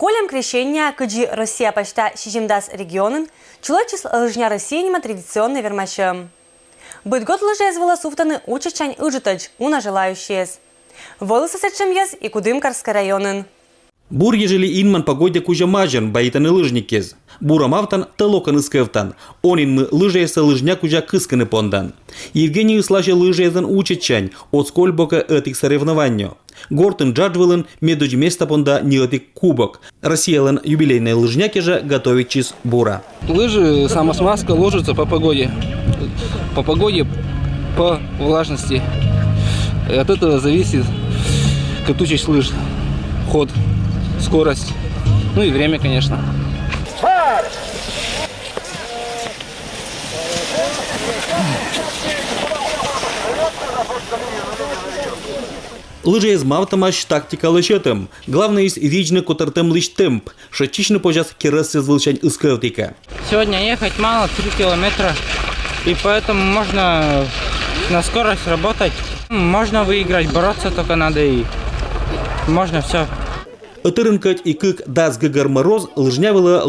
Колем крещения кыджи Россия почта шижимдас регионын, чулочис лыжня Россиянима традиционный вермачем. Быть год лыжез волосуфтаны учачань ыжитач, уна желающиес. Волосы сечем ез и Кудымкарский районын. Бур ежели инман погодя кужа мажан баитаны лыжникез. Бура мавтан талокан искевтан. Онин мы лыжеса лыжня кужа кысканы пондан. Евгений слаже лыжезан учечань от скольбока этих соревнований. Гортен джаджвелен медуж места понда неотик кубок. Россиялен юбилейные лыжняки же готовит чиз бура. Лыжи, самосмазка ложится по погоде. По погоде, по влажности. И от этого зависит катучесть лыж, ход, скорость, ну и время, конечно. Лыжа из мавтамаш тактика лышетым. Главное из вичны котартым лыш темп. Шатичны пожас керас звучань искевтика. Сегодня ехать мало, 3 километра, и поэтому можно на скорость работать. Можно выиграть, бороться только надо и можно все. Ытырынкать и кык дас гагар мороз лыжнявыла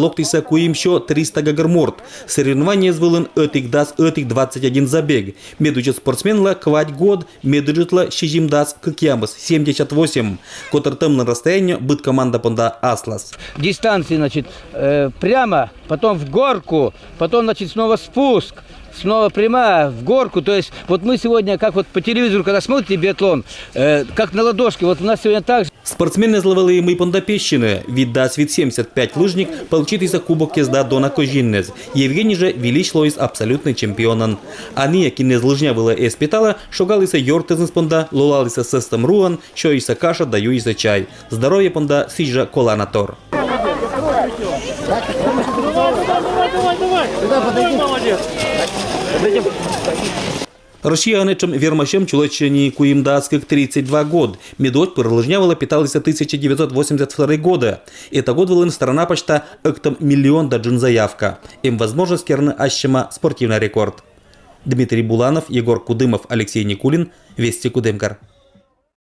куим шо 300 гагар морд. Соревнование звылын этик дас этик 21 забег. Медучит спортсменла квать год, медучитла шижим дас кыкямыс 78. Котартым на расстояние быт команда понда Аслас. дистанции, значит, э, прямо, потом в горку, потом, значит, снова спуск, снова прямая в горку. То есть вот мы сегодня, как вот по телевизору, когда смотрите биатлон, э, как на ладошке, вот у нас сегодня так же. Спортсмены зловили мы пондапещины. Віддасть від 75 лыжник получитися кубок езда Дона Кожиннез. Евгений же велич лоис абсолютный чемпионан. Они, які не злыжнявили і спитала, шогалися йортезн з понда, лолалися систем руан, що іса каша, даю іса чай. Здоров'я понда сіжа коланатор. Росіяничам вірмашем чоловічені куїмдацьких 32 год. Медоть перелыжнявала питалися 1982 года. Это год вылын сторона почта эктом миллион да джин заявка. Им возможность керны ащема спортивный рекорд. Дмитрий Буланов, Егор Кудымов, Алексей Никулин. Вести Кудымкар.